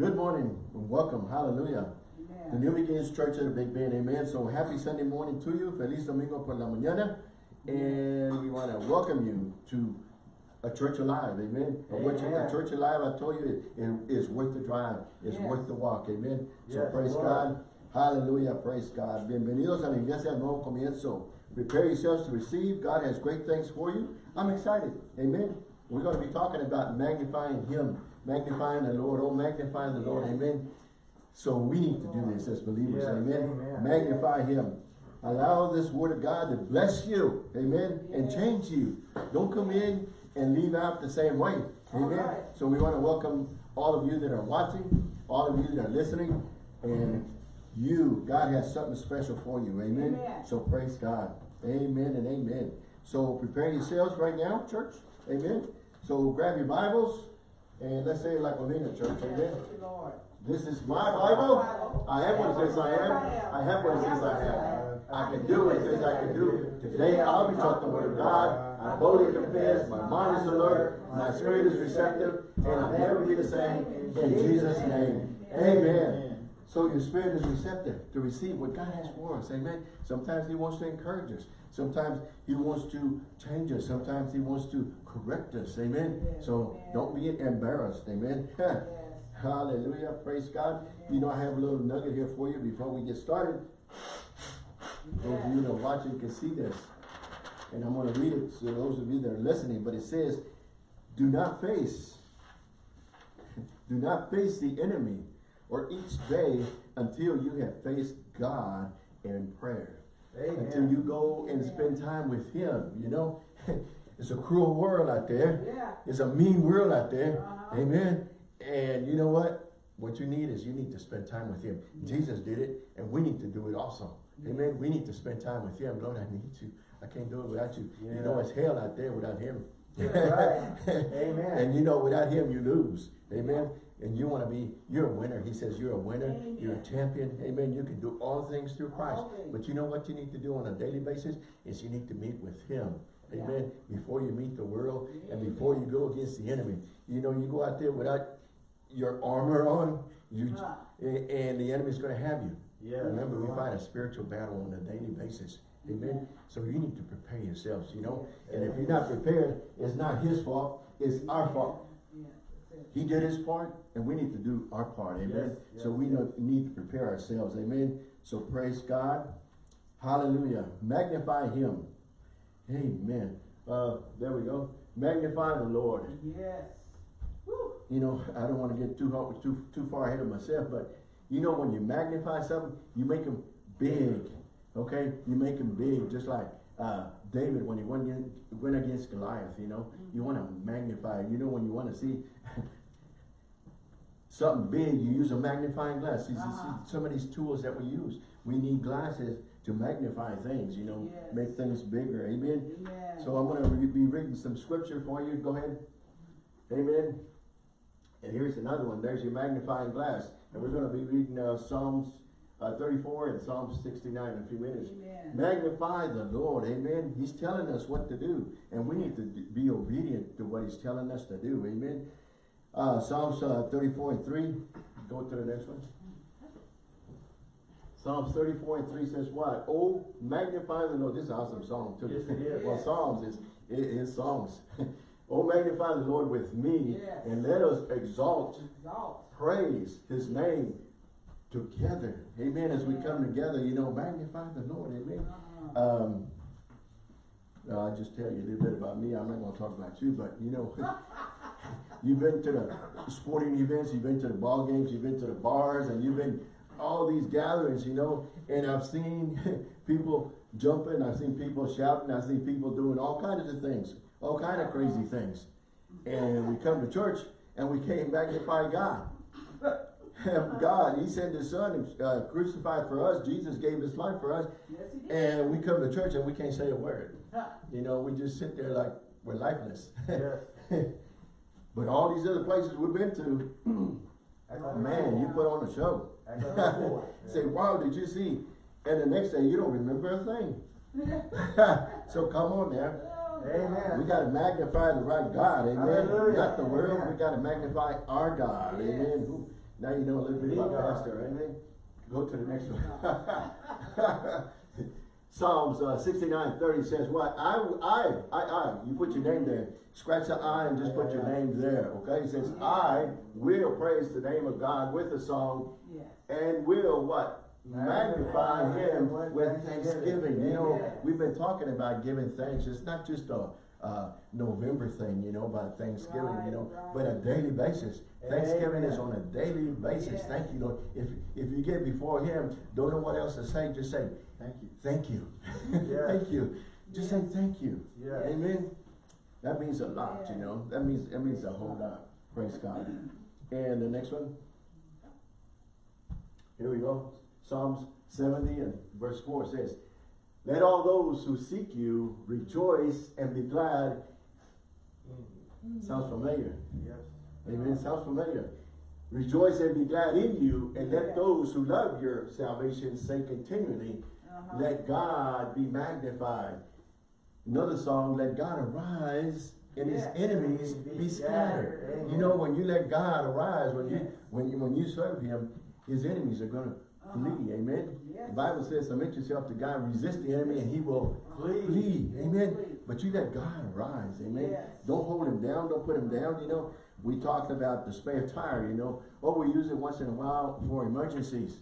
Good morning and welcome. Hallelujah. The New Beginnings Church at the Big Bend. Amen. So happy Sunday morning to you. Feliz Domingo por la mañana. And we want to welcome you to a church alive. Amen. A, church, a church alive, I told you, it, it is worth the drive. It's Yes. worth the walk. Amen. So Yes, praise Lord. God. Hallelujah. Praise God. Bienvenidos a la iglesia Nuevo Comienzo. Prepare yourselves to receive. God has great things for you. I'm excited. Amen. We're going to be talking about magnifying Him, magnifying the Lord. Oh, magnify the Lord. Amen. So we need to do this as believers. Yes, Amen. amen. Magnify Him. Allow this word of God to bless you. Amen. And change you. Don't come in and leave out the same way. Amen. right. So we want to welcome all of you that are watching, all of you that are listening, and you, God has something special for you. Amen. Amen. So praise God. Amen and amen. So prepare yourselves right now, church. Amen. So grab your Bibles and let's say it like Molina Church. Amen. This is my Bible. I am what it says I am. I have what it says I have. I can do what it says I can do. Today I'll be taught the word of God. I boldly confess. My mind is alert. My spirit is receptive. And I'll never be the same. In Jesus' name. Amen. So your spirit is receptive to receive what God has for us. Amen. Sometimes he wants to encourage us. Sometimes he wants to change us. Sometimes he wants to correct us. Amen. Yes. So don't be embarrassed. Amen. Hallelujah. Praise God. You know, I have a little nugget here for you before we get started. Those of you that are watching can see this. And I'm going to read it to those of you that are listening. But it says, do not face, do not face the enemy or each day until you have faced God in prayer. Amen. Until you go and spend time with him, you know. it's a cruel world out there. Yeah. It's a mean world out there. Uh-huh. Amen. And you know what? What you need is you need to spend time with him. Jesus did it, and we need to do it also. Amen. We need to spend time with him. Lord, I need you. I can't do it without you. You know it's hell out there without him. Right. Amen. And you know without him you lose. Amen. And you want to be, you're a winner. He says you're a winner. You're a champion. Amen. You can do all things through Christ. All things. But you know what you need to do on a daily basis? Is you need to meet with him. Yeah. Amen. Before you meet the world and before you go against the enemy. You know, you go out there without your armor on, you uh-huh. a- and the enemy's going to have you. Yes. Remember, we fight a spiritual battle on a daily basis. Amen. So you need to prepare yourselves, you know. And if you're not prepared, it's not his fault, it's our fault. Yeah, that's it. He did his part, and we need to do our part. Amen. Yes, so we yes. need to prepare ourselves. Amen. So praise God. Hallelujah. Magnify him. Amen. Uh, there we go. Magnify the Lord. Yes. Woo. You know, I don't want to get too too too far ahead of myself, but you know, when you magnify something, you make them big. Okay, you make them big, just like uh, David when he went against, went against Goliath. You know, you want to magnify. You know, when you want to see something big, you use a magnifying glass. See, see- see, Uh-huh. some of these tools that we use, we need glasses to magnify things. You know, Yes. make things bigger. Amen. Amen. So I'm going to be reading some scripture for you. Go ahead. Amen. And here's another one. There's your magnifying glass. And we're going to be reading uh, Psalms uh, 34 and Psalm 69 in a few minutes. Amen. Magnify the Lord. Amen. He's telling us what to do. And we need to be obedient to what he's telling us to do. Amen. Uh, Psalms uh, 34 and 3. Go to the next one. Psalms 34 and 3 says what? Oh, magnify the Lord. This is an awesome song too. Yes, it is. well, Psalms is, it is songs. oh, magnify the Lord with me Yes. and let us exalt, Exalt. praise his name together. Amen. As we come together, you know, magnify the Lord. Amen. Uh-huh. Um, I'll just tell you a little bit about me. I'm not going to talk about you, but you know, you've been to the sporting events, you've been to the ball games, you've been to the bars, and you've been all these gatherings, you know, and I've seen people jumping, I've seen people shouting, I've seen people doing all kinds of things, all kind of crazy things. And we come to church and we can't magnify God. God, He sent His Son uh, crucified for us. Jesus gave His life for us. Yes. And we come to church and we can't say a word. You know, we just sit there like we're lifeless. Yes. but all these other places we've been to, man, you put on a show. I got that for it. Say, wow, did you see? And the next day you don't remember a thing. so come on now. We got to magnify the right God, amen. We Hallelujah. got the world, Amen. we got to magnify our God, Yes. amen. Now you know a little bit about pastor, amen? Go to the next one. Psalms uh, sixty-nine thirty says what? I, I, I, I, you put your name there. Scratch the I and just put your name there, okay? It says, I will praise the name of God with a song Yes. and will what? Magnify him with thanksgiving. You know, we've been talking about giving thanks. It's not just a, uh, November thing, you know, by Thanksgiving, you know, Right, but a daily basis. Thanksgiving is on a daily basis. Yes. Thank you, Lord. If, if you get before him, don't know what else to say, just say, Thank you. thank you. Yes. Thank you. Just say thank you. Yes. Amen. That means a lot, you know. That means, that means a whole lot. Praise God. And the next one. Here we go. Psalms seventy and verse four says, Let all those who seek you rejoice and be glad. Sounds familiar. Yes. Amen. Sounds familiar. Rejoice and be glad in you, and let Yes. those who love your salvation say continually, Uh-huh. let God be magnified. Another song, let God arise and his enemies be scattered. You know, when you let God arise, when you when you when you serve him, his enemies are gonna. Flee. Amen. Yes. The Bible says, submit yourself to God, resist the enemy, and he will Flee. flee. Amen. Flee. But you let God rise. Amen. Yes. Don't hold him down, don't put him down, you know. We talked about the spare tire, you know. Oh, we use it once in a while for emergencies.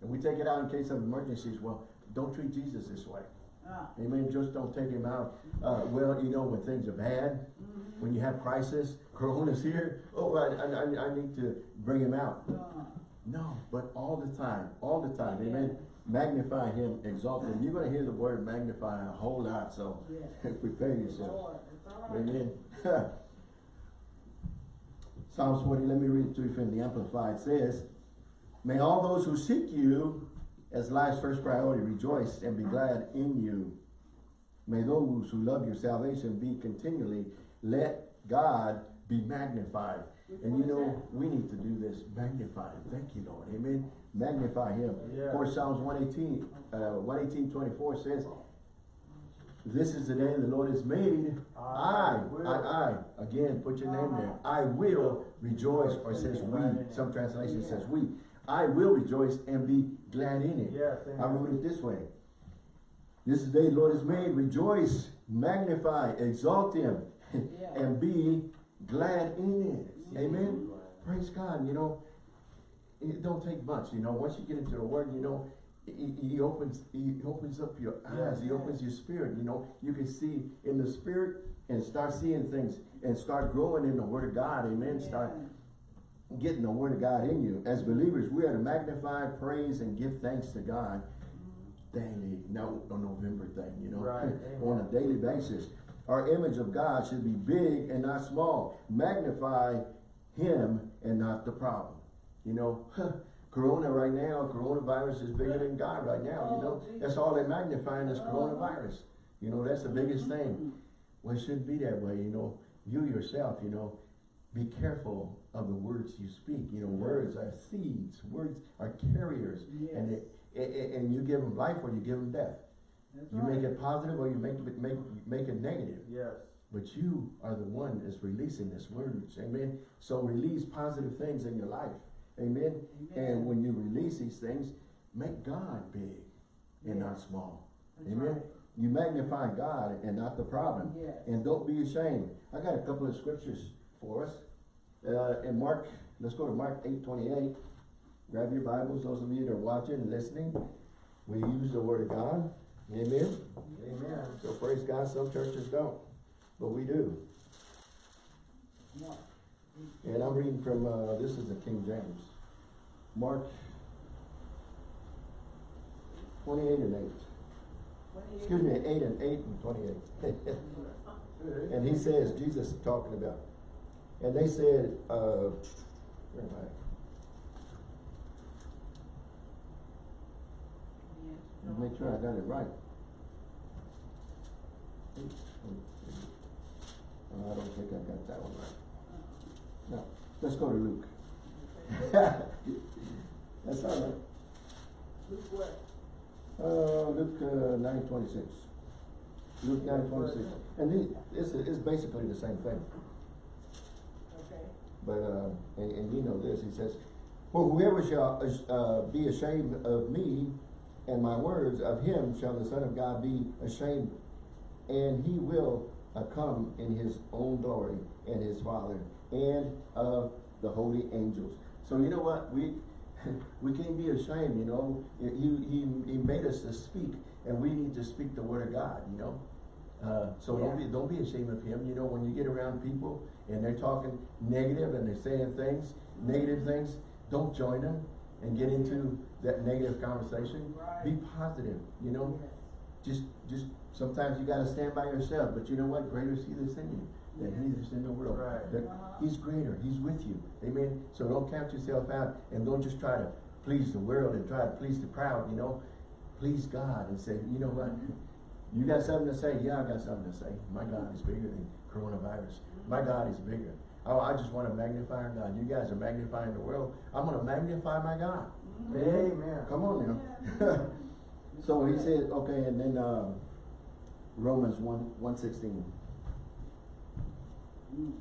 And we take it out in case of emergencies. Well, don't treat Jesus this way. Ah. Amen. Just don't take him out. Uh, well, you know, when things are bad, Mhm. when you have crisis, Corona's here. Oh, I, I, I- I need to bring him out. Uh, No, but all the time, all the time. Amen. Magnify him, exalt him. You're going to hear the word magnify a whole lot, so Yes. prepare yourself. Lord, it's. Amen. Psalms 40, let me read it to you from the Amplified. Says, May all those who seek you as life's first priority rejoice and be glad in you. May those who love your salvation be continually, let God be magnified. And you know, we need to do this, magnify him. Thank you, Lord. Amen. Magnify him. Yeah. Of course, Psalms 118, uh, 118, 24 says, This is the day the Lord has made. I, I I. I, again, put your name there. I will rejoice, or it says we. Some translation says we. I will rejoice and be glad in it. Yes. I wrote it this way. This is the day the Lord has made. Rejoice, magnify, exalt him, Yeah. and be glad in it. Amen. Praise God, you know, it don't take much, you know, once you get into the word, you know, he, he opens, he opens up your eyes, he opens your spirit, you know, you can see in the spirit and start seeing things and start growing in the word of God, amen, start getting the word of God in you. As believers, we are to magnify, praise, and give thanks to God daily, no a November thing, you know, Right, on a daily basis. Our image of God should be big and not small. Magnify him and not the problem. You know, Corona right now, coronavirus is bigger than God right now, you know. Oh, That's all they're magnifying is coronavirus. You know, that's the biggest mm-hmm. thing. Well, it shouldn't be that way, you know. You yourself, you know, be careful of the words you speak. You know, words are seeds. Words are carriers. And Yes. it, and, and you give them life or you give them death. That's You right. make it positive or you make it make make it negative. Yes. But you are the one that's releasing this words. Amen. So release positive things in your life. Amen. Amen. And when you release these things, make God big and not small. That's Amen. right. You magnify God and not the problem. Yes. And don't be ashamed. I got a couple of scriptures for us. Uh, in Mark, let's go to Mark eight twenty eight. Grab your Bibles, those of you that are watching and listening. We use the Word of God. Amen. Amen. So praise God, some churches don't, but we do. And I'm reading from, uh, this is the King James. Mark twenty-eight and eight. Excuse me, eight and eight and twenty-eight. And he says, Jesus is talking about, and they said, uh, where am I? Make sure I got it right. I don't think I got that one right. No, let's go to Luke. That's all right. Luke what? Uh, Luke, uh, nine twenty-six. Luke nine twenty-six. And the, it's, it's basically the same thing. Okay. But, uh, and, and you know this, he says, For whoever shall, uh, be ashamed of me and my words, of him shall the Son of God be ashamed. And he will uh, come in his own glory and his Father and of the holy angels. So you know what, we, we can't be ashamed, you know, he, he, he made us to speak, and we need to speak the word of God, you know? Uh, so don't be, don't be ashamed of him, you know, when you get around people and they're talking negative and they're saying things, negative things, don't join them and get into that negative conversation. Be positive, you know, Yes. just, just, sometimes you gotta stand by yourself, but you know what, greater is he that's in you than he that's in the world. Right. That Uh-huh. He's greater, he's with you, amen? So don't count yourself out and don't just try to please the world and try to please the crowd, you know? Please God and say, you know what? You got something to say? Yeah, I got something to say. My God is bigger than coronavirus. My God is bigger. Oh, I just wanna magnify our God. You guys are magnifying the world. I'm gonna magnify my God. Amen. Come on now. So he said, okay, and then, um, Romans one, one sixteen. Mm.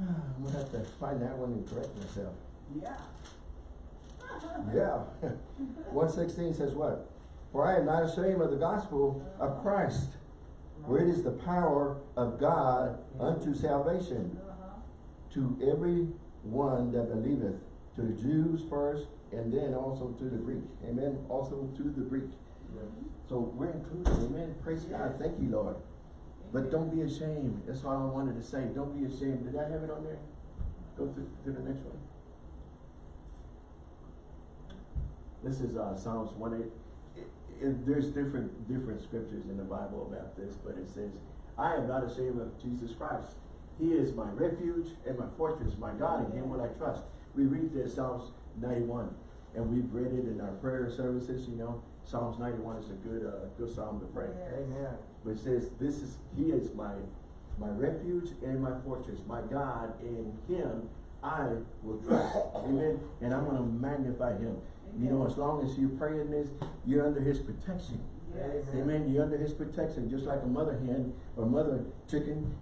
I'm gonna have to find that one and correct myself. Yeah. Yeah. One sixteen says what? For I am not ashamed of the gospel of Christ, for it is the power of God unto salvation Uh-huh. to every one that believeth, to the Jews first, and then also to the Greek. Amen. Also to the Greek. So we're included. Amen. Praise God. Thank you, Lord. But don't be ashamed. That's all I wanted to say. Don't be ashamed. Did I have it on there? Go to, to the next one. This is uh, Psalms one. It, it, there's different different scriptures in the Bible about this, but it says, "I am not ashamed of Jesus Christ. He is my refuge and my fortress, my God. In Him will I trust." We read this Psalms ninety one, and we've read it in our prayer services. You know, Psalms ninety one is a good uh, good psalm to pray. Amen. But it says, this is, he is my, my refuge and my fortress, my God, in him I will trust. Amen. And I'm gonna magnify him. You know, as long as you're praying this, you're under his protection. Yes. Amen. You're under his protection, just like a mother hen or mother chicken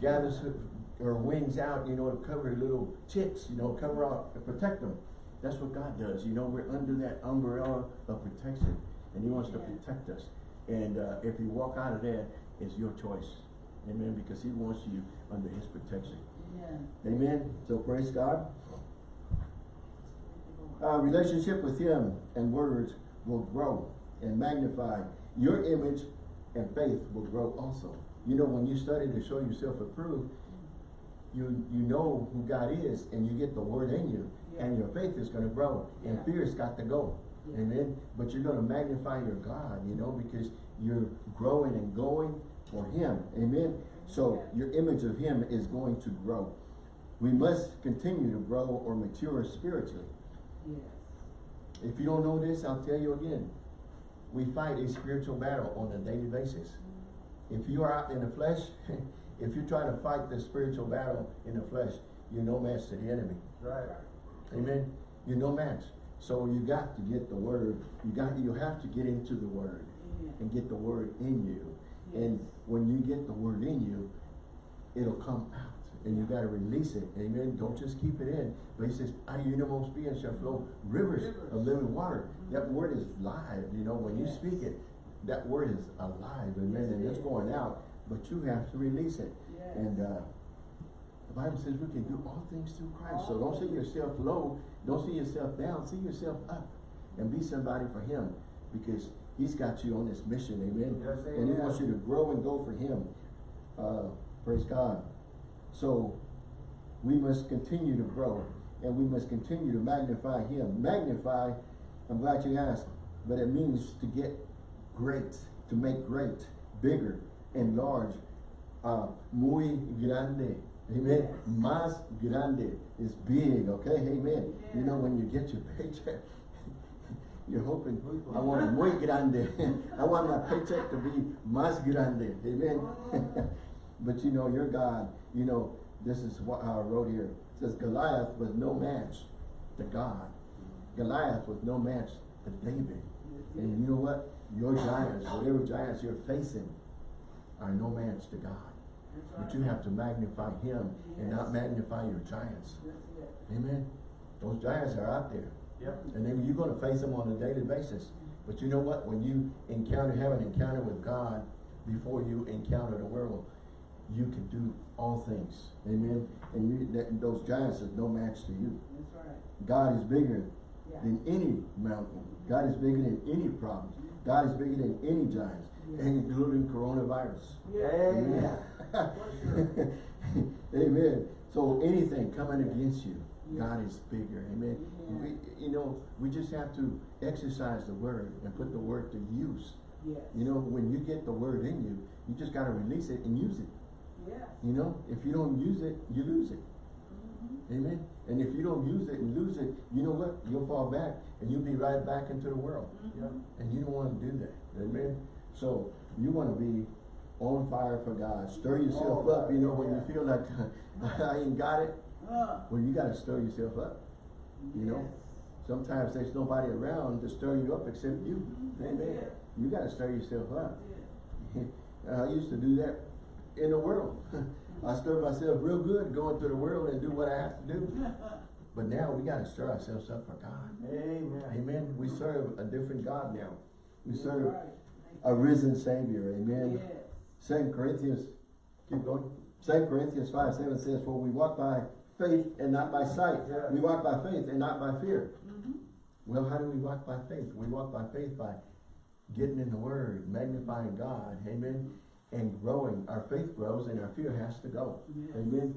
gathers her, her wings out, you know, to cover her little chicks, you know, cover out, to protect them. That's what God does. You know, we're under that umbrella of protection, and He wants to protect us. And uh, if you walk out of there, it's your choice. Amen. Because He wants you under His protection. Yeah. Amen. So praise God. Uh, relationship with Him and words will grow and magnify. Your image and faith will grow also. You know, when you study to show yourself approved, you you know who God is, and you get the Word in you, and your faith is going to grow, and Yeah. fear's got to go. Yeah. Amen. But you're going to magnify your God, you know, because you're growing and going for Him. Amen. So your image of Him is going to grow. We must continue to grow or mature spiritually. Yes. If you don't know this, I'll tell you again. We fight a spiritual battle on a daily basis. Mm-hmm. If you are out in the flesh, if you're trying to fight the spiritual battle in the flesh, you're no match to the enemy. Right. Amen. You're no match. So you got to get the word. You got you have to get into the word Amen. and get the word in you. And when you get the word in you, it'll come out. And you gotta release it. Amen. Don't just keep it in. But he says, out of your innermost being shall flow rivers, Rivers. of living water. That word is live. You know, when you speak it, that word is alive. Amen. Yes, and it's going out. But you have to release it. Yes. And uh, the Bible says we can do all things through Christ. So don't see yourself low. Don't see yourself down. See yourself up. And be somebody for him. Because he's got you on this mission. Amen. Yes, and he wants you to grow and go for him. Uh, praise God. So we must continue to grow. And we must continue to magnify him. Magnify, I'm glad you asked. But it means to get great. To make great. Bigger. Enlarge. Uh, muy grande. Amen. Más grande is big, okay? Amen. You know, when you get your paycheck, you're hoping, I want muy grande. I want my paycheck to be más grande. Amen. Oh. but you know, your God, you know, this is what I wrote here. It says Goliath was no match to God. Goliath was no match to David. And you know what? Your giants, whatever giants you're facing, are no match to God. But you have to magnify him and not magnify your giants. Amen. Those giants are out there. Yep. And then you're gonna face them on a daily basis. But you know what? When you encounter, have an encounter with God before you encounter the world, you can do all things. Amen. And you, that, those giants is no match to you. That's right. God is bigger Yeah. than any mountain. God is bigger than any problems. God is bigger than any giants, including coronavirus. Yeah. Amen. Sure. Amen. So anything coming against you, God is bigger. Amen. We, you know, we just have to exercise the word and put the word to use. Yes. You know, when you get the word in you, you just gotta release it and use it. Yes. You know, if you don't use it, you lose it. Mhm. Amen. And if you don't use it and lose it, you know what? You'll fall back and you'll be right back into the world. Yep. And you don't wanna do that. Amen. So you wanna be on fire for God. Stir yourself Oh, up, you know, when you feel like I ain't got it. Uh, Well, you gotta stir yourself up. You know? Sometimes there's nobody around to stir you up except you. Mhm. Amen. it. You gotta stir yourself up. I used to do that in the world. I stir myself real good going through the world and do what I have to do. But now we gotta stir ourselves up for God. Amen. Amen. We serve a different God now. We serve right. A risen Savior. Amen. Yes. Second Corinthians, keep going. Second Corinthians five seven says, For we walk by faith and not by sight. Yeah. We walk by faith and not by fear. Mhm. Well, how do we walk by faith? We walk by faith by getting in the Word, magnifying God, amen, and growing. Our faith grows and our fear has to go. Yes. Amen.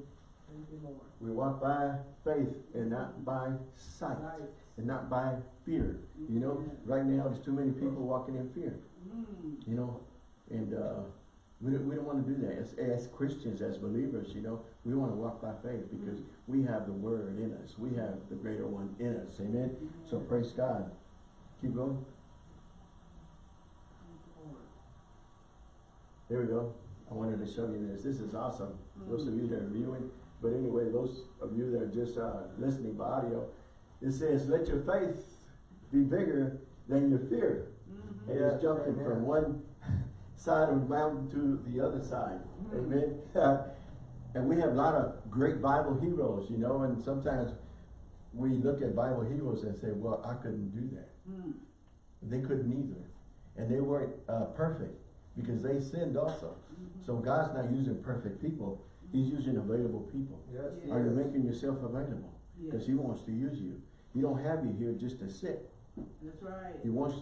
You. We walk by faith and not by sight, Right. and not by fear. You know, right now there's too many people walking in fear, Mm. you know, and uh, we, don't- we don't want to do that. As, as Christians, as believers, you know, we want to walk by faith because we have the Word in us. We have the greater one in us. Amen. So praise God. Keep going. There we go. I wanted to show you this. This is awesome. Those of you that are viewing, but anyway, those of you that are just uh, listening by audio, it says, "Let your faith be bigger than your fear." And Yeah, it's jumping amen. from one side of the mountain to the other side. Amen. and we have a lot of great Bible heroes, you know, and sometimes we look at Bible heroes and say, "Well, I couldn't do that." Mm. They couldn't either. And they weren't uh, perfect because they sinned also. So God's not using perfect people. He's using available people. Yes. Are you making yourself available? Because Yes. he wants to use you. He don't have you here just to sit. That's right. He wants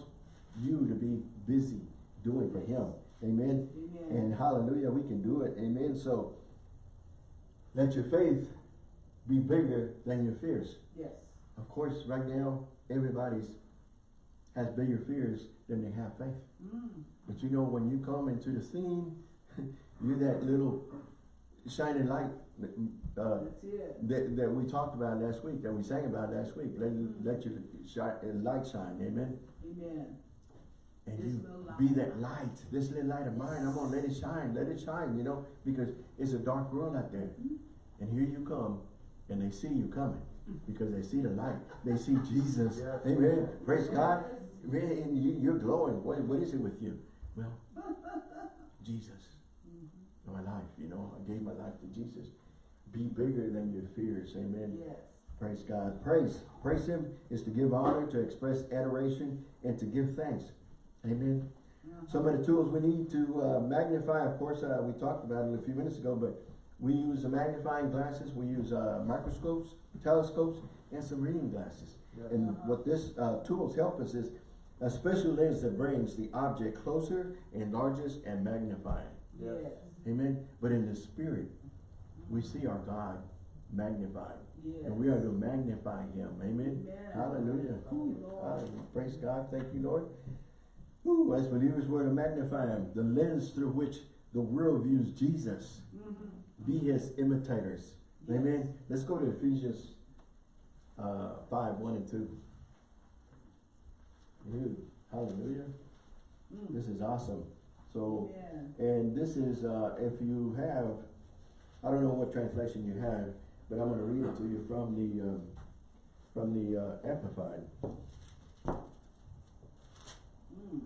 you to be busy doing for him. Amen. Amen. And hallelujah, we can do it. Amen. So let your faith be bigger than your fears. Yes. Of course, right now, everybody's has bigger fears than they have faith. Mm. But you know, when you come into the scene, you're that little shining light uh, that, that we talked about last week, that we sang about last week. Let, let your shine, light shine, amen? Amen. And you be that light, this little light of mine, I'm gonna let it shine, let it shine, you know, because it's a dark world out there. Mm-hmm. And here you come, and they see you coming, because they see the light, they see Jesus, Yes. amen, praise God. Man, you, you're glowing, what, what is it with you? Well, Jesus, mm-hmm. my life, you know, I gave my life to Jesus. Be bigger than your fears, amen. Yes. Praise God. Praise. Praise Him is to give honor, to express adoration, and to give thanks. Amen. Uh-huh. Some of the tools we need to uh, magnify, of course, uh, we talked about it a few minutes ago, but we use the magnifying glasses, we use uh, microscopes, telescopes, and some reading glasses. Yes. And what this uh, tools help us is a special lens that brings the object closer, enlarges, and magnifies. Yes. Yes. Amen. But in the spirit, we see our God magnified. Yes. And we are to magnify him. Amen. Amen. Hallelujah. Thank you, Lord. Hallelujah. Praise God. Thank you, Lord. Ooh, as believers, we're to magnify him. The lens through which the world views Jesus. Mhm. Be his imitators. Yes. Amen. Let's go to Ephesians uh, 5, 1 and 2. Ooh, hallelujah. Mm. This is awesome. So, Amen. and this is, uh, if you have, I don't know what translation you have, but I'm gonna read it to you from the, um, from the, uh, Amplified. Mm.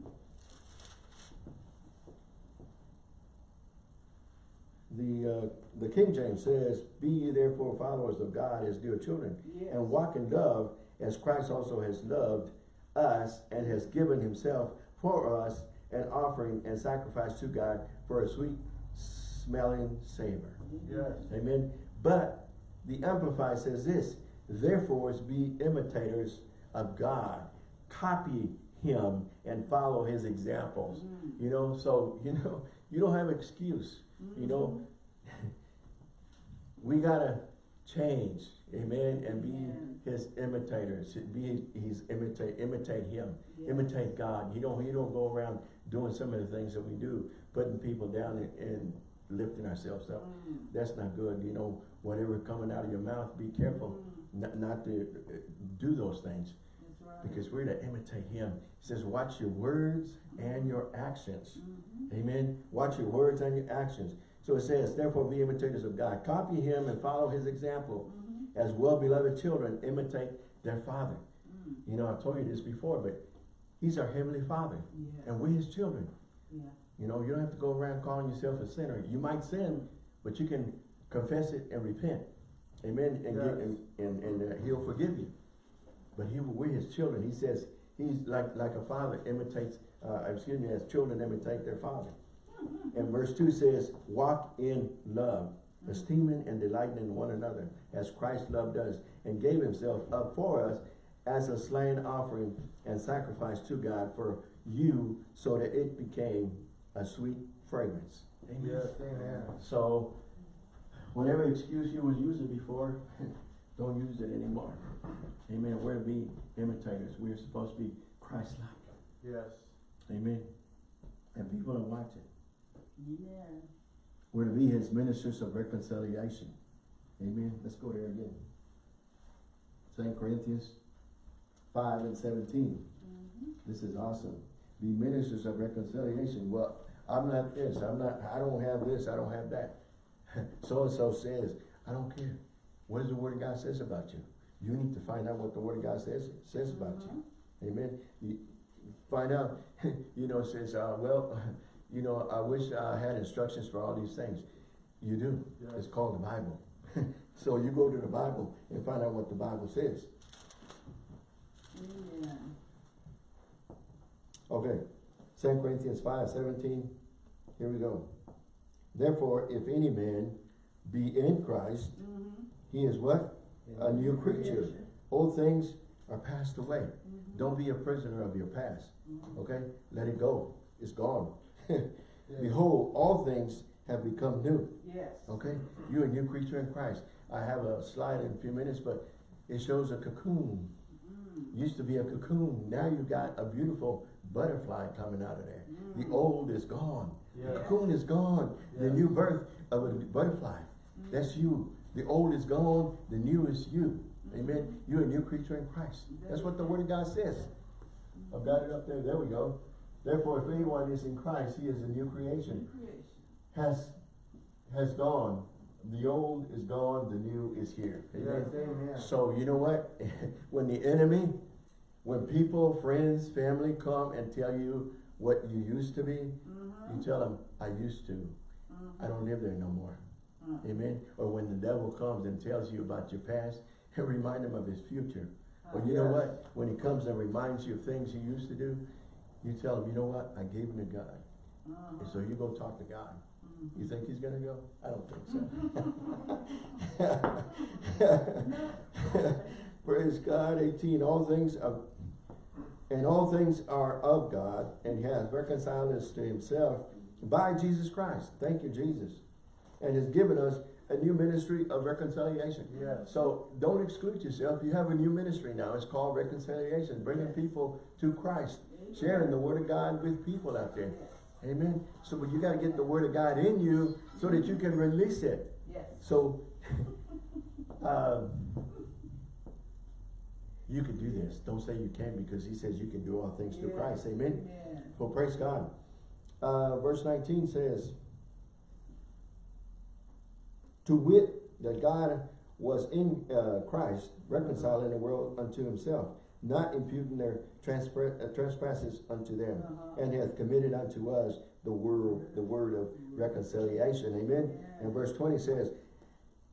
The, uh, the King James says, Be ye therefore followers of God as dear children, Yes. and walk in love as Christ also has loved us and has given himself for us an offering and sacrifice to God for a sweet smelling savor. Yes. Amen. But the Amplified says this, therefore be imitators of God. Copy him and follow his examples. Mm. You know, so you know, you don't have excuse. You know, we gotta change, amen, and be Amen. his imitators. Be he's imitate imitate him, Yeah. imitate God. You don't you don't go around doing some of the things that we do, putting people down and, and lifting ourselves up. Mm. That's not good. You know, whatever coming out of your mouth, be careful Mm. not, not to uh, do those things. Because we're to imitate him. He says, watch your words and your actions. Mhm. Amen. Watch your words and your actions. So it says, therefore be imitators of God. Copy him and follow his example. Mhm. As well-beloved children, imitate their father. Mm. You know, I've told you this before, but he's our heavenly father. Yeah. And we're his children. Yeah. You know, you don't have to go around calling yourself a sinner. You might sin, but you can confess it and repent. Amen. And, get, and, and, and uh, he'll forgive you. But he, we're his children. He says he's like, like a father imitates, uh, excuse me, as children imitate their father. And verse 2 says, walk in love, esteeming and delighting in one another, as Christ loved us and gave himself up for us as a slain offering and sacrifice to God for you, so that it became a sweet fragrance. Amen. Yes, amen. So, whatever excuse you was using before, don't use it anymore. Amen. We're to be imitators. We're supposed to be Christ-like. Yes. Amen. And people don't watch it. Amen. We're to be his ministers of reconciliation. Amen. Let's go there again. Second Corinthians five and seventeen. Mhm. This is awesome. Be ministers of reconciliation. Well, I'm not this, I'm not, I don't have this, I don't have that. So-and-so says, I don't care. What does the word of God says about you? You need to find out what the word of God says, says about you. Amen. You find out, you know, it says, uh, well, you know, I wish I had instructions for all these things. You do. Yes. It's called the Bible. so you go to the Bible and find out what the Bible says. Amen. Okay, Second Corinthians five seventeen, here we go. Therefore, if any man be in Christ, Mhm. He is what? A new creature. Old things are passed away. Mhm. Don't be a prisoner of your past, Mhm. okay? Let it go. It's gone. Behold, all things have become new, Yes. okay? You're a new creature in Christ. I have a slide in a few minutes, but it shows a cocoon. Mm. Used to be a cocoon. Now you've got a beautiful butterfly coming out of there. The Mm. old is gone. The cocoon is gone. The new birth of a butterfly. That's you. The old is gone. The new is you. Amen. You're a new creature in Christ. That's what the word of God says. I've got it up there. There we go. Therefore, if anyone is in Christ, he is a new creation. Has has gone. The old is gone. The new is here. Amen. Amen. So you know what? when the enemy, when people, friends, family come and tell you what you used to be, Mhm. you tell them, I used to. Mhm. I don't live there no more. Mhm. Amen. Or when the devil comes and tells you about your past, remind him of his future. Well, you know what? When he comes and reminds you of things you used to do, you tell him, you know what? I gave him to God. Mhm. And so you go talk to God. Mhm. You think he's gonna go? I don't think so. Praise God, eighteen, all things of, and all things are of God, and he has reconciled us to himself by Jesus Christ. Thank you, Jesus. And has given us a new ministry of reconciliation. Yes. So don't exclude yourself. You have a new ministry now. It's called reconciliation, bringing people to Christ, sharing the word of God with people out there. Amen. So but you got to get the word of God in you so that you can release it. Yes. So um, you can do this. Don't say you can because he says you can do all things through Christ. Amen. Amen. Well, praise God. Uh, verse 19 says, To wit, that God was in uh, Christ, reconciling the world unto himself, not imputing their transpre- uh, trespasses unto them, Uh-huh. and hath committed unto us the word, the word of reconciliation, amen? And verse twenty says,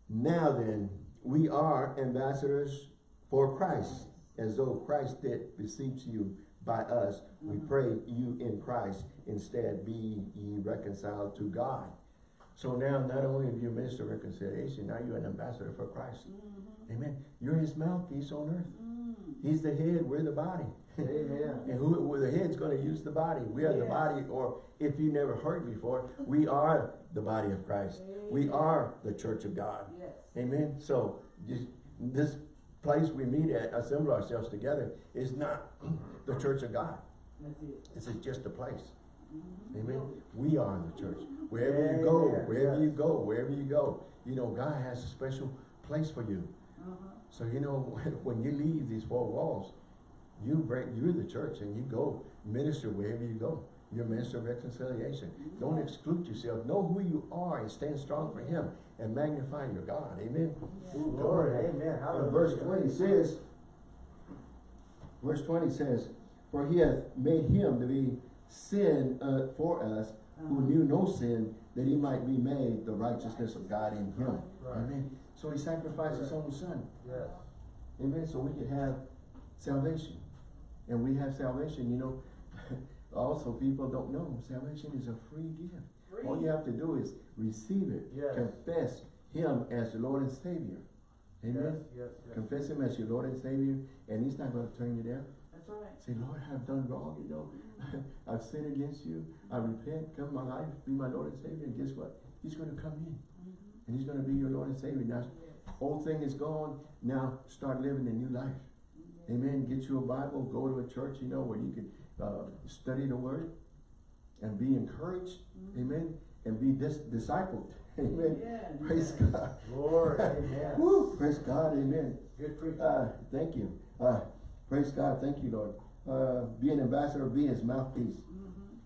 Now then, we are ambassadors for Christ, as though Christ did beseech you by us. We pray you in Christ, instead be ye reconciled to God. So now, not only have you minister of reconciliation, now you're an ambassador for Christ. Mm-hmm. Amen. You're his mouthpiece on earth. Mm. He's the head, we're the body. Amen. And who, well, the head's gonna use the body. We are the body, or if you never heard before, we are the body of Christ. We are the church of God. Yes. Amen. So, just, this place we meet at, assemble ourselves together, is not the church of God. That's it. This is just a place. Amen. We are the church. Wherever you go, wherever you go, wherever you go, you know, God has a special place for you. Uh-huh. So, you know, when you leave these four walls, you bring, you're the church and you go minister wherever you go. You're minister of reconciliation. Don't exclude yourself. Know who you are and stand strong for him and magnify your God. Amen. Yeah. Ooh, Lord, amen. Verse twenty says, verse twenty says, For he hath made him to be sin uh, for us, who Uh-huh. knew no sin, that he might be made the righteousness of God in him. Right. Amen. So he sacrificed his own son. Yes. Amen. So we could have salvation. And we have salvation, you know. Also, people don't know salvation is a free gift. Free. All you have to do is receive it. Yes. Confess him as the Lord and Savior. Amen. Yes, yes, yes. Confess him as your Lord and Savior, and he's not going to turn you down. That's right. Say, Lord, I've done wrong, you know. I've sinned against you. I repent. Come my life, be my Lord and Savior. And guess what? He's going to come in. Mhm. And he's going to be your Lord and Savior. Now, Yes. old thing is gone. Now, start living a new life. Yes. Amen. Get you a Bible. Go to a church, you know, where you can uh, study the Word and be encouraged. Mhm. Amen. And be dis- discipled. Amen. Yeah, Praise yeah. God. Lord, amen. Woo. Praise God. Amen. Good preaching. Uh, thank you. Uh, praise God. Thank you, Lord. Uh, be an ambassador, be his mouthpiece. Mhm.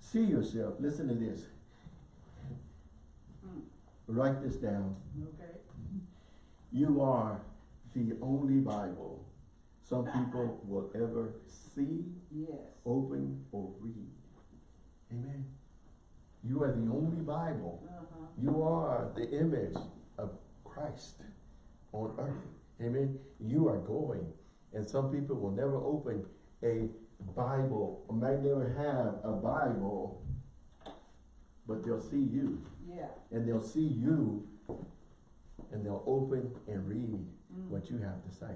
See yourself. Listen to this. Mm. Write this down. Okay. You are the only Bible some people will ever see, Yes. open, or read. Amen. You are the only Bible. Uh-huh. You are the image of Christ on earth. Amen. You are going. And some people will never open a Bible, or might never have a Bible, but they'll see you. Yeah. And they'll see you, and they'll open and read Mm. what you have to say.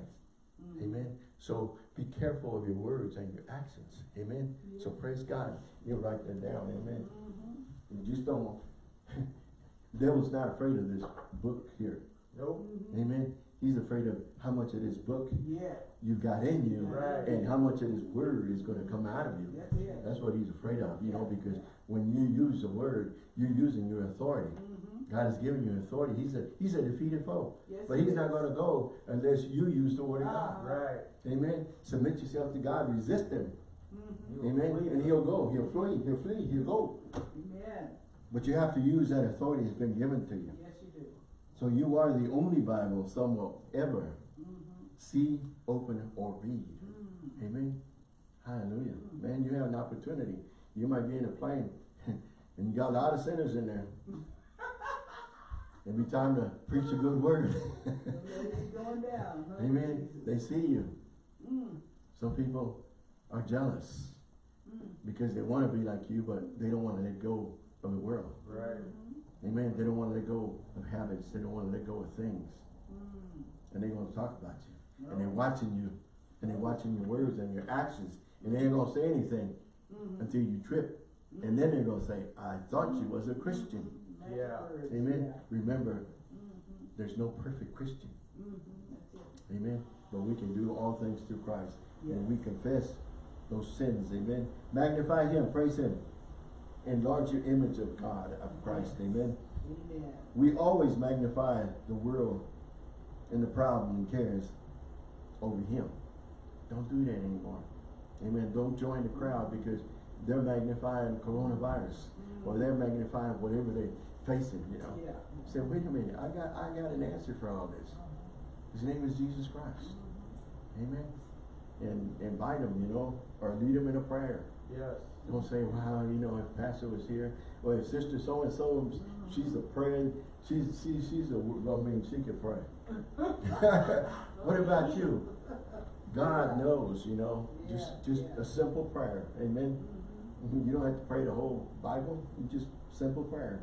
Mm. Amen. So be careful of your words and your actions. Amen. So praise God. You write that down. Amen. Mhm. You just don't. Devil's not afraid of this book here. Nope. Mhm. Amen. He's afraid of how much of this book Yeah. you got in you Right. and how much of this word is going to come out of you. That's it. That's what he's afraid of, you know, because when you use the word, you're using your authority. Mhm. God has given you authority. He's a he's a defeated foe. Yes, But he's not going to go unless you use the word of God. Ah. Right. Amen. Submit yourself to God. Resist him. Mhm. Amen. flee. And he'll go. He'll flee. He'll flee. He'll go. Amen. But you have to use that authority that's been given to you. Yes, you do. So you are the only Bible some will ever Mhm. see, open, or read. Mm. Amen. Hallelujah. Man, you have an opportunity. You might be in a plane and you got a lot of sinners in there. It'd be time to preach a good word. Going down. huh? Amen. They see you. Mm. Some people are jealous Mm. because they want to be like you, but they don't want to let go of the world. Right. Amen. They don't want to let go of habits. They don't want to let go of things. Mm. And they're going to talk about you. No. And they're watching you. And they're watching your words and your actions. And they ain't going to say anything Mhm. until you trip. And then they're going to say, I thought you was a Christian. Nice Yeah. Amen. yeah. Remember, Mhm. there's no perfect Christian. Mhm. Amen. But we can do all things through Christ. And we confess those sins. Amen. Magnify Him. Praise Him. Enlarge your image of God, of Christ. Amen. Amen. We always magnify the world and the problem and cares over Him. Don't do that anymore. Amen. Don't join the crowd because they're magnifying coronavirus mm-hmm. or they're magnifying whatever they're facing, you know. Yeah. Say, wait a minute, I got I got an answer for all this. His name is Jesus Christ. Mm-hmm. Amen. and invite him, you know, or lead him in a prayer. Yes. Don't say, wow, you know, if pastor was here, or if sister so-and-so, she's a prayer. she's, she, she's a, I mean, she can pray. What about you? God knows, you know, just, just a simple prayer, amen? You don't have to pray the whole Bible, you just simple prayer.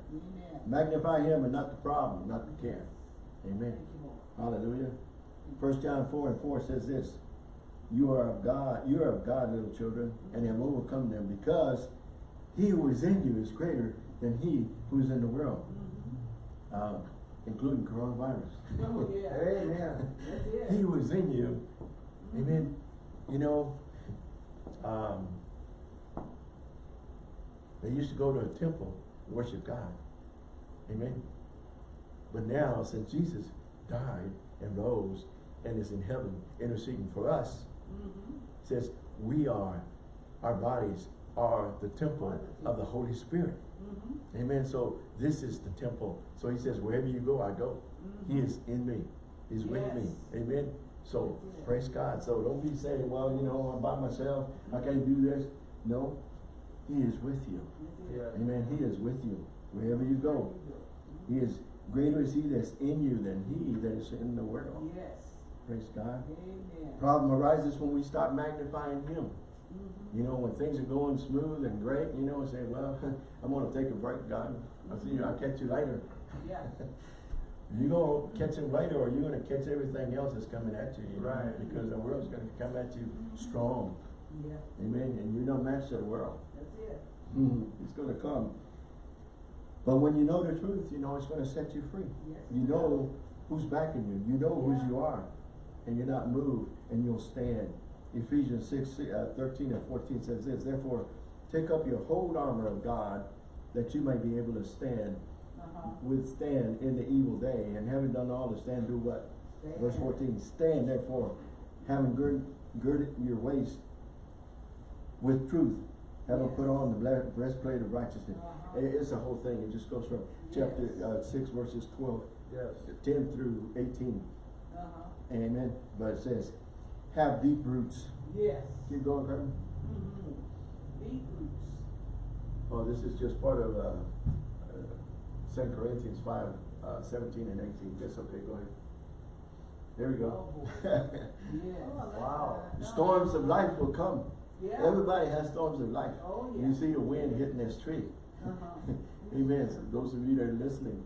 Magnify him and not the problem, not the care. Amen. Thank you, Lord. Hallelujah. First John four and four says this, you are of God, you are of God, little children, and have overcome them, because he who is in you is greater than he who is in the world, uh, including coronavirus. Oh, yeah. Amen. That's it. He who is in you, amen, you know, um, they used to go to a temple, to worship God, amen. But now, since Jesus died and rose and is in heaven interceding for us, Mhm. says we are, our bodies are the temple of the Holy Spirit. Mhm. Amen. So this is the temple. So he says, wherever you go, I go. He is in me. He's with me. Amen. So That's it. praise God. So don't be saying, well, you know, I'm by myself. I can't do this. No, he is with you. Yes. Amen. He is with you wherever you go. He is greater is he that's in you than he that is in the world. Yes. Praise God. Amen. Problem arises when we stop magnifying him. Mhm. You know, when things are going smooth and great, you know, and say, well, I'm gonna take a break, God. I'll see you, I'll catch you later. Yeah. You gonna catch him later or you're gonna catch everything else that's coming at you, you know, Right. because the world's gonna come at you strong. Yeah. Amen. And you're no match to the world. That's it. Mhm. It's gonna come. But when you know the truth, you know it's gonna set you free. Yes. You know who's backing you. You know whose Yeah. you are. And you're not moved and you'll stand. Ephesians 6, uh, 13 and 14 says this, Therefore, take up your whole armor of God that you may be able to stand, Uh-huh. withstand in the evil day. And having done all to stand, do what? Stand. Verse 14, stand therefore, having girded, girded your waist with truth, having put on the breastplate of righteousness. Uh-huh. It's a whole thing. It just goes from chapter uh, 6 verses 12 Yes. 10 through 18. Amen. But it says, have deep roots. Yes. Keep going, Kevin. Mhm. Deep roots. Oh, this is just part of, uh, uh, Second Corinthians 5, uh, 17 and 18. That's okay, go ahead. There we go. Oh. Yes. Wow. The Storms of life will come. Yeah. Everybody has storms of life. Oh, yeah. You see the wind hitting this tree. Uh-huh. Amen. So those of you that are listening,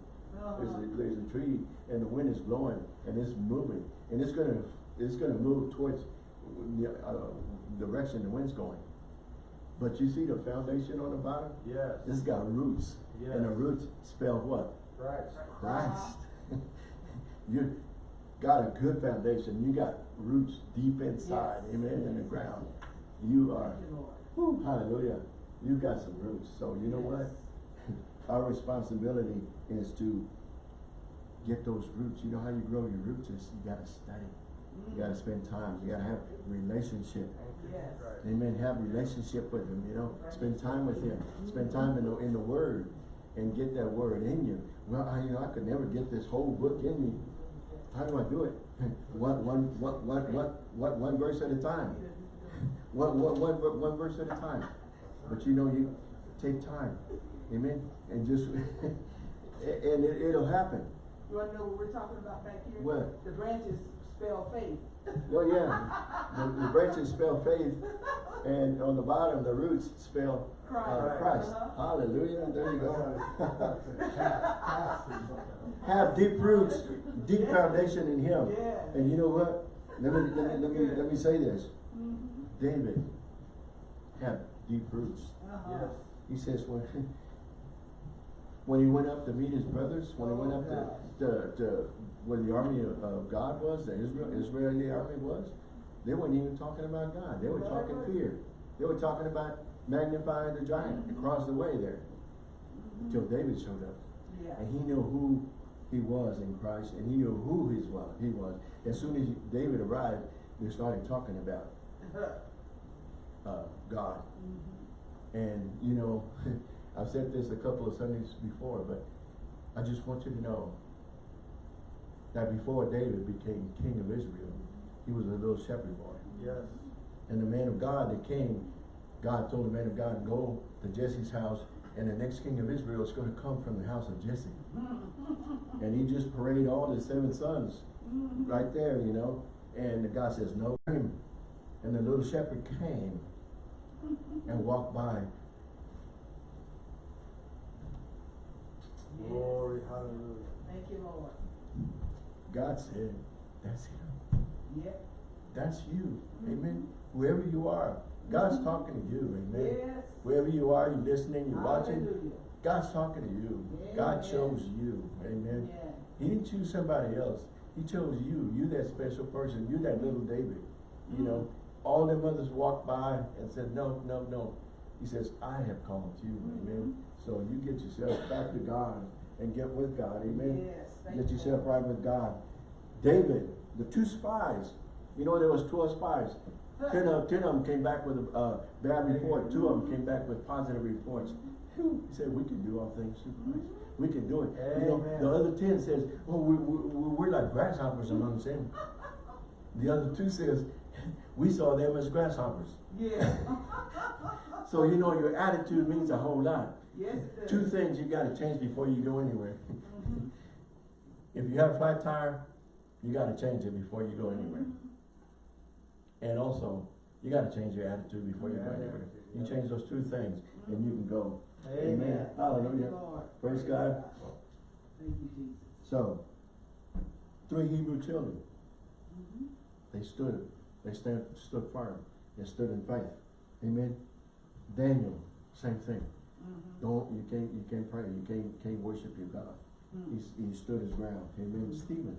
there's a, there's a tree and the wind is blowing and it's moving and it's gonna, it's gonna move towards the, uh, direction the wind's going. But you see the foundation on the bottom? Yes. It's got roots. Yes. And the Yes. roots spell what? Christ. Christ. You got a good foundation. You got roots deep inside, Yes. amen, in the ground. You are, you, Lord. whew, hallelujah, you got some roots. So you know what? Our responsibility is to get those roots. You know how you grow your roots is you gotta study. You gotta mm-hmm. spend time. You gotta have relationship. Yes. Amen. Have relationship with him, you know. Spend time with him. Spend time in the in the word and get that word in you. Well, I, you know, I could never get this whole book in me. How do I do it? One, one, one, one, one, one, one verse at a time. One, one, one, one verse at a time. But you know, you take time. Amen. And just, and it, it'll happen. You wanna know what we're talking about back here? What? The branches spell faith. Well, yeah, the, the branches spell faith, and on the bottom, the roots spell uh, Christ. Christ. Uh-huh. Hallelujah, there you go. Have deep roots, deep foundation in Him. Yeah. And you know what? Let me, let me, let me, let me say this. Mhm. David had deep roots. Uh-huh. Yes. He says when, when he went up to meet his brothers, when he went up to, to, to where the army of, God was, the Israel, Israeli army was, they weren't even talking about God. They were talking fear. They were talking about magnifying the giant across the way there. Until David showed up. Yeah. And he knew who he was in Christ and he knew who his was, he was. As soon as David arrived, they started talking about uh, God. Mhm. And, you know, I've said this a couple of Sundays before, but I just want you to know that before David became king of Israel, he was a little shepherd boy. Yes. And the man of God that came, God told the man of God, go to Jesse's house, and the next king of Israel is gonna come from the house of Jesse. And he just paraded all the seven sons right there, you know, and the God says, no. And the little shepherd came and walked by. Glory, hallelujah. Thank you, Lord. God said, that's him. Yep. That's you. Mm-hmm. Amen. Whoever you are, God's mm-hmm. talking to you. Amen. Yes. Wherever you are, you're listening, you're watching, God's talking to you. God chose you. Amen. Yeah. He didn't choose somebody else. He chose you. You that special person. You that little David. You know, mm-hmm. all them others walked by and said, no, no, no. He says, I have called you. Amen. So you get yourself back to God and get with God. Amen. Yes. Get yourself right with God. David, the two spies. You know, there was twelve spies. Ten of, ten of them came back with a, uh, bad report. Two of them came back with positive reports. He said, we can do all things through Christ. We can do it. You know, the other ten says, well, we, we, we- we're like grasshoppers amongst them. The other two says, we saw them as grasshoppers. Yeah. So, you know, your attitude means a whole lot. Yes. Two things you gotta change before you go anywhere. If you have a flat tire, you gotta change it before you go anywhere. And also, you gotta change your attitude before you go anywhere. You change those two things and you can go. Amen. You, Hallelujah. Praise God. Thank you, Jesus. So, three Hebrew children, Mhm. they stood, they stand, stood firm, and stood in faith. Amen. Daniel, same thing. Mhm. Don't, you can't, you can't pray, you can't, can't worship your God. Mhm. He's, he stood his ground. Amen. Stephen.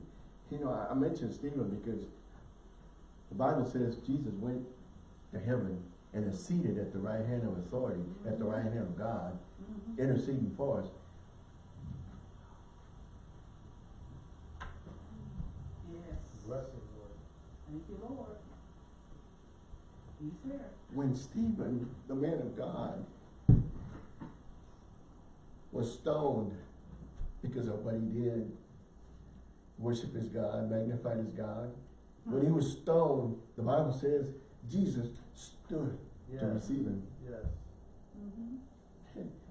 You know, I, I mentioned Stephen because the Bible says Jesus went to heaven and is seated at the right hand of authority, at the right hand of God, Mhm. interceding for us. Yes. Blessing, Lord. Thank you, Lord. He's there. When Stephen, the man of God, was stoned because of what he did, worship his God, magnified his God. When he was stoned, the Bible says Jesus stood to receive him. Yes.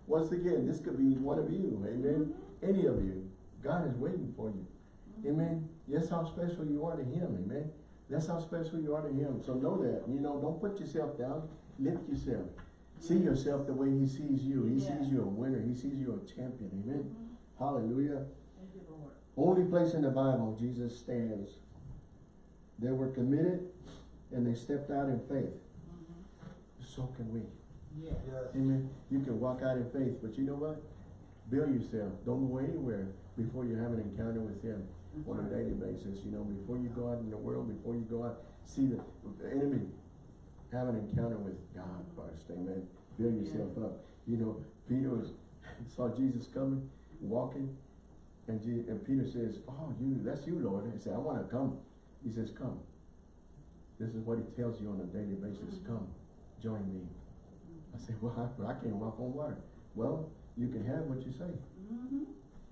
Once again, this could be one of you, amen? Mm-hmm. Any of you. God is waiting for you. Mm-hmm. Amen. Yes, how special you are to him, amen. That's how special you are to him. So know that. You know, don't put yourself down. Lift yourself. See yourself the way he sees you. He Yeah. sees you a winner. He sees you a champion. Amen. Mhm. Hallelujah. Thank you, Lord. Only place in the Bible Jesus stands. They were committed and they stepped out in faith. Mhm. So can we. Yes. Yes. Amen. You can walk out in faith, but you know what? Build yourself. Don't go anywhere before you have an encounter with Him on a daily basis. You know, before you go out in the world, before you go out, see the, enemy, have an encounter with God first. Amen. Build yourself up. You know, Peter was, saw Jesus coming, walking, and, Je- and Peter says, "Oh, you, that's you, Lord." He said, "I want to come." He says, "Come." This is what He tells you on a daily basis. Come, join me. I said, well, I, I can't walk on water. Well, you can have what you say. Mhm.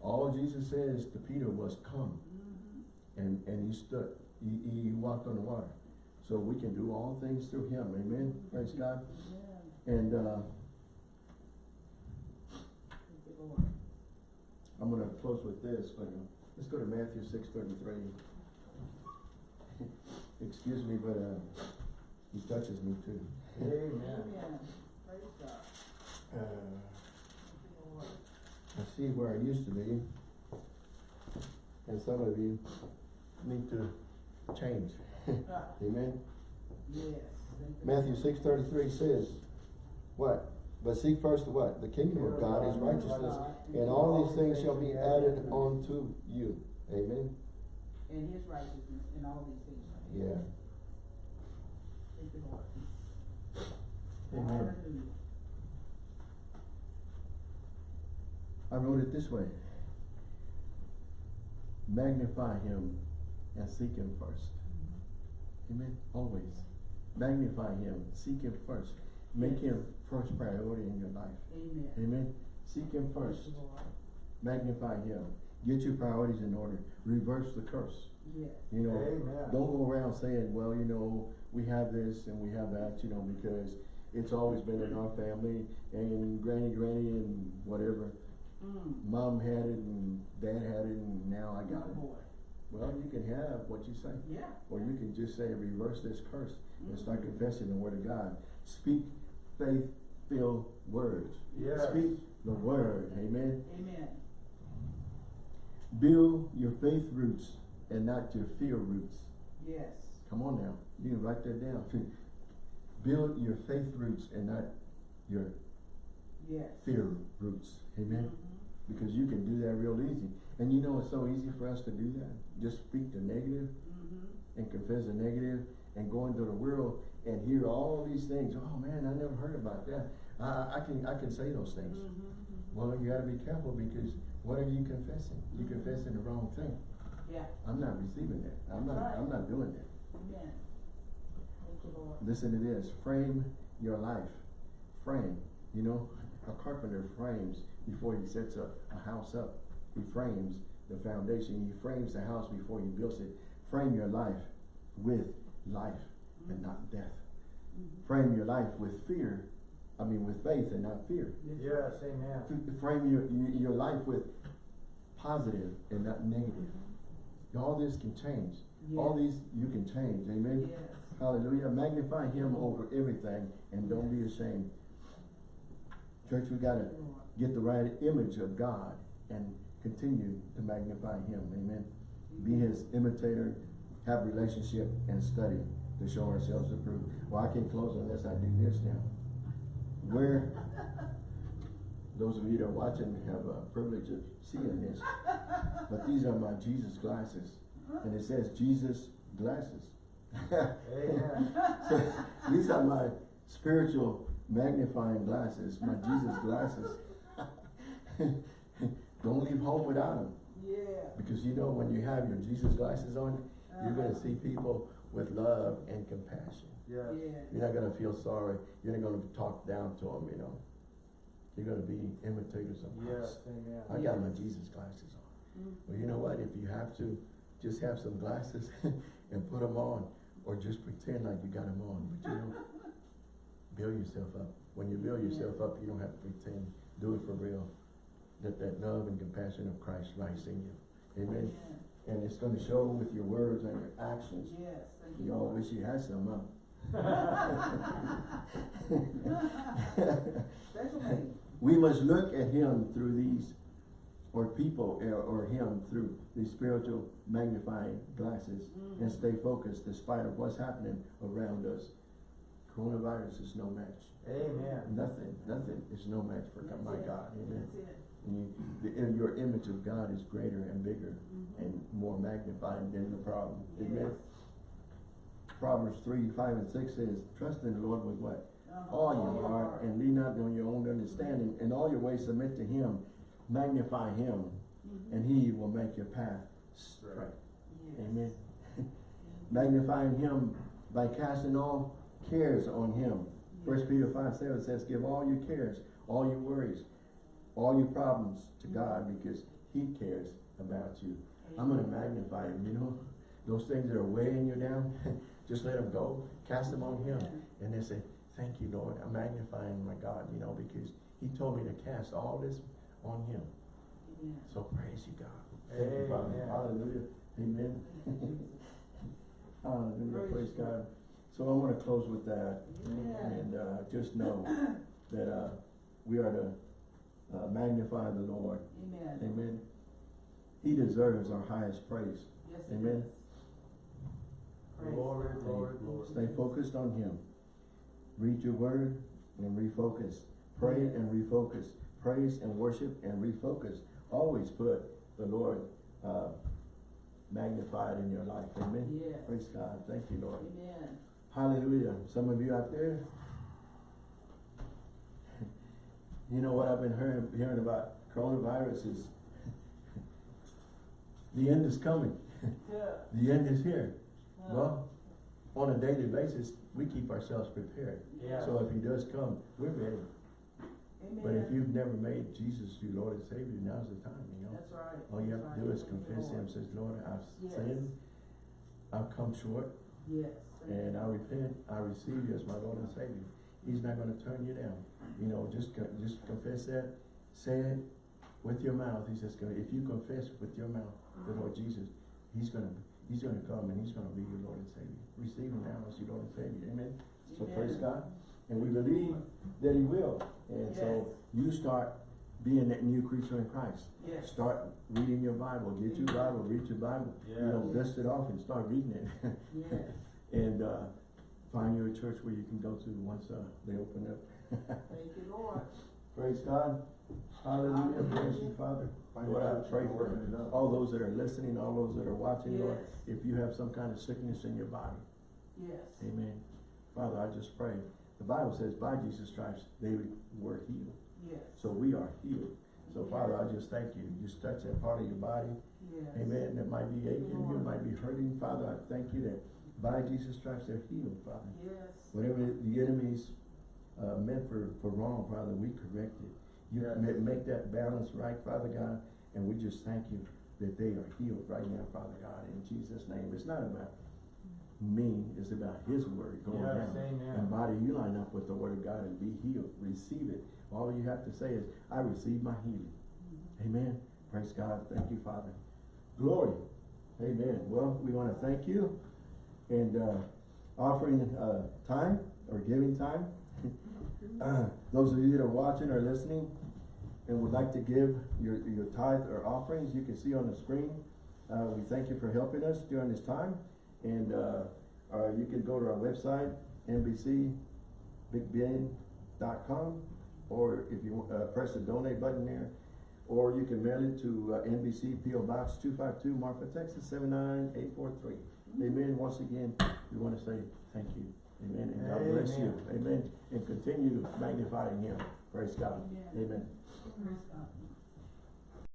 All Jesus says to Peter was, come. And, and he stood. He, he walked on the water. So we can do all things through him. Amen. Praise God. Yeah. And, uh, Thank you, Lord. I'm gonna close with this. but, uh, Let's go to Matthew six thirty-three. Excuse me, but, uh, he touches me too. Amen. Amen. Praise God. Uh, Thank you, Lord. I see where I used to be. And some of you need to change. Amen. Yes. Matthew six thirty-three says, what? But seek first the what? The kingdom of God, his righteousness, and all these things shall be added unto you. Amen? And his righteousness and all these things. Yeah. Thank you, Lord. Amen. I wrote it this way. Magnify him and seek him first. Amen? Always. Magnify him, seek him first. Make him first priority in your life. Amen. Amen? Seek him first. Thank you, Lord. Magnify him. Get your priorities in order. Reverse the curse. Yes. You know, Amen. don't go around saying, well, you know, we have this and we have that, you know, because it's always been in our family and granny, granny and whatever. Mm. Mom had it and dad had it and now I got Oh, it. boy. Well, you can have what you say. Yeah. Or you can just say, reverse this curse and start Mhm. confessing the word of God. Speak faith-filled words. Yes. Speak the word, amen. Amen. Build your faith roots and not your fear roots. Yes. Come on now, you can write that down. Build your faith roots and not your Yes. fear roots, amen. Mhm. Because you can do that real easy. And you know it's so easy for us to do that. Just speak the negative Mhm. and confess the negative and go into the world and hear all these things. Oh man, I never heard about that. I, I can I can say those things. Mhm. Well, you gotta be careful because what are you confessing? You're confessing the wrong thing. Yeah. I'm not receiving that. I'm not right. I'm not doing that. Amen. Thank you, Lord. Listen to this. Frame your life. Frame. You know, a carpenter frames before he sets a, a house up. He frames the foundation. He frames the house before he builds it. Frame your life with life and not death. Mhm. Frame your life with fear. I mean, with faith and not fear. Yes, amen. F- Frame your, your your life with positive and not negative. All this can change. All these you can change. Amen. Yes. Hallelujah. Magnify him over everything and don't be ashamed. Church, we gotta Thank you, Lord. Get the right image of God and continue to magnify him. Amen. Be his imitator, have relationship and study to show ourselves approved. Well, I can't close unless I do this now. Where, those of you that are watching have a privilege of seeing this, but these are my Jesus glasses. And it says Jesus glasses. So, these are my spiritual magnifying glasses, my Jesus glasses. Don't leave home without them. Yeah. Because you know, when you have your Jesus glasses on, you're gonna Uh-huh. see people with love and compassion. Yes. Yeah. You're not gonna feel sorry. You're not gonna talk down to them, you know. You're gonna be imitators of Yes, Christ. amen. I got my Jesus glasses on. Mhm. Well, you know what? If you have to, just have some glasses and put them on, or just pretend like you got them on. But you know, build yourself up. When you build yourself up, you don't have to pretend. Do it for real. Let that love and compassion of Christ rise in you. Amen. Yeah. And it's going to show with your words and your actions. Yes. You, You all wish you had some, huh? We must look at him through these, or people, or, or him through these spiritual magnifying glasses and Mhm. stay focused despite of what's happening around us. Coronavirus is no match. Amen. Nothing, nothing is no match for That's my it. God. Amen. That's it. And you, the, your image of God is greater and bigger Mhm. and more magnified than the problem. Amen. Yes. Proverbs three, five and six says, trust in the Lord with what? Uh-huh. all your heart and lean not on your own understanding. In all your ways submit to him, magnify him, Mhm. and he will make your path straight. Yes. Amen. Magnifying him by casting all cares on him. First Peter five, seven says, give all your cares, all your worries, all your problems to God because he cares about you. I'm gonna magnify him, you know? Those things that are weighing you down, just let them go, cast them on him. And they say, thank you, Lord, I'm magnifying my God, you know, because he told me to cast all this on him. Yeah. So praise you, God. Thank you, Father. Amen. Hallelujah. Amen. Hallelujah. Praise Praise you. God. So I want to close with that. Amen. And uh, just know that uh, we are to uh, magnify the Lord. Amen. Amen. He deserves our highest praise. Yes, Amen. is. Praise Glory, God. glory, glory. Stay focused on Him. Read your word and refocus. Pray and refocus. Praise and worship and refocus. Always put the Lord uh, magnified in your life. Amen. Yes. Praise God. Thank you, Lord. Amen. Hallelujah. Some of you out there, you know what I've been hearing, hearing about coronavirus is the end is coming. Yeah. The end is here. Uh, Well, on a daily basis, we keep ourselves prepared. Yeah. So if he does come, we're ready. Amen. But if you've never made Jesus your Lord and Savior, now's the time, you know? That's right. All you that's have to right. do is confess Him, says, Lord, I've Yes. sinned, I've come short, Yes. and. I repent, I receive you as my Lord and Savior. He's not gonna turn you down, you know, just, just confess that, say it with your mouth, he's just gonna, if you confess with your mouth the Lord Jesus, he's gonna, he's gonna come and he's gonna be your Lord and Savior. Receive him now as your Lord and Savior, amen? So praise God, and we believe that he will, and so you start being that new creature in Christ. Yes. Start reading your Bible, get your Bible, read your Bible, you know, dust it off and start reading it. Yes. And, uh, find you a church where you can go to once, uh, they open up. Thank you, Lord. Praise God. Hallelujah. Praise you, Father. Find Lord, a I church pray for open it up. all those that are listening, all those that are watching, Lord. Yes. If you have some kind of sickness in your body, Yes. amen. Father, I just pray. The Bible says by Jesus' Christ, they were healed. Yes. So we are healed. So Father, I just thank you. Just touch that part of your body. Yes. Amen. That might be aching, you might be hurting. Father, I thank you that by Jesus' stripes they're healed, Father. Yes. Whatever the enemy's uh, meant for, for wrong, Father, we correct it. You Yes. ma- make that balance right, Father God, and we just thank you that they are healed right now, Father God, in Jesus' name. It's not about me, it's about His word going Yes, down. amen. And body, you line up with the word of God and be healed. Receive it. All you have to say is, I receive my healing. Amen. Praise God. Thank you, Father. Glory. Amen. Well, we want to thank you and uh, offering uh, time or giving time. Uh, those of you that are watching or listening and would like to give your, your tithe or offerings, you can see on the screen. Uh, we thank you for helping us during this time. And uh, uh, you can go to our website, nbcbigben.com, or if you uh, press the donate button there, or you can mail it to uh, NBC PO Box 252, Marfa, Texas 79843. Amen. Once again, we want to say thank you. Amen. And God bless you. Amen. And continue magnifying Him. Praise God. Amen. Amen. Praise God.